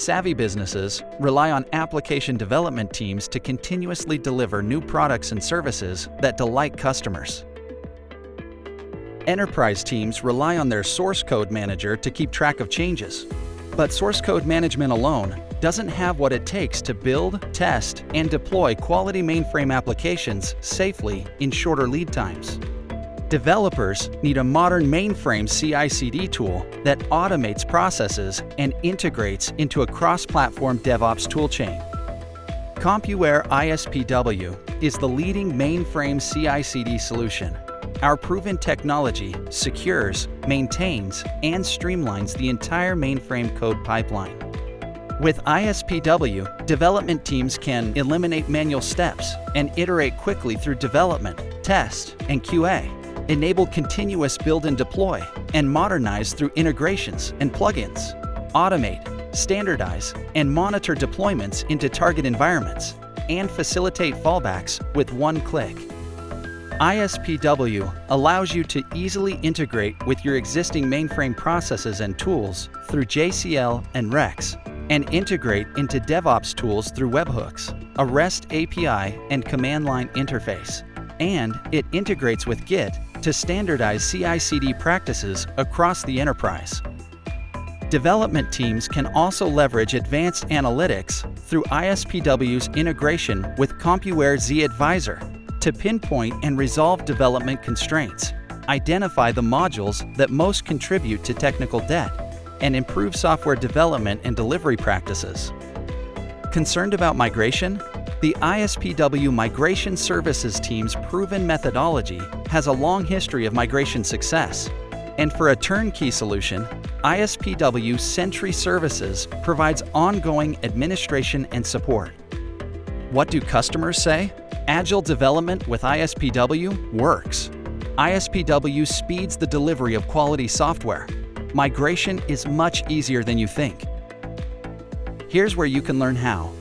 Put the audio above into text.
Savvy businesses rely on application development teams to continuously deliver new products and services that delight customers. Enterprise teams rely on their source code manager to keep track of changes. But source code management alone doesn't have what it takes to build, test, and deploy quality mainframe applications safely in shorter lead times. Developers need a modern mainframe CI/CD tool that automates processes and integrates into a cross-platform DevOps toolchain. CompuWare ISPW is the leading mainframe CI/CD solution. Our proven technology secures, maintains, and streamlines the entire mainframe code pipeline. With ISPW, development teams can eliminate manual steps and iterate quickly through development, test, and QA enable continuous build and deploy, and modernize through integrations and plugins, automate, standardize, and monitor deployments into target environments, and facilitate fallbacks with one click. ISPW allows you to easily integrate with your existing mainframe processes and tools through JCL and REXX, and integrate into DevOps tools through webhooks, a REST API and command line interface. And it integrates with Git to standardize CI/CD practices across the enterprise. Development teams can also leverage advanced analytics through ISPW's integration with CompuWare zAdviser to pinpoint and resolve development constraints, identify the modules that most contribute to technical debt, and improve software development and delivery practices. Concerned about migration? The ISPW Migration Services team's proven methodology has a long history of migration success. And for a turnkey solution, ISPW Sentry Services provides ongoing administration and support. What do customers say? Agile development with ISPW works. ISPW speeds the delivery of quality software. Migration is much easier than you think. Here's where you can learn how.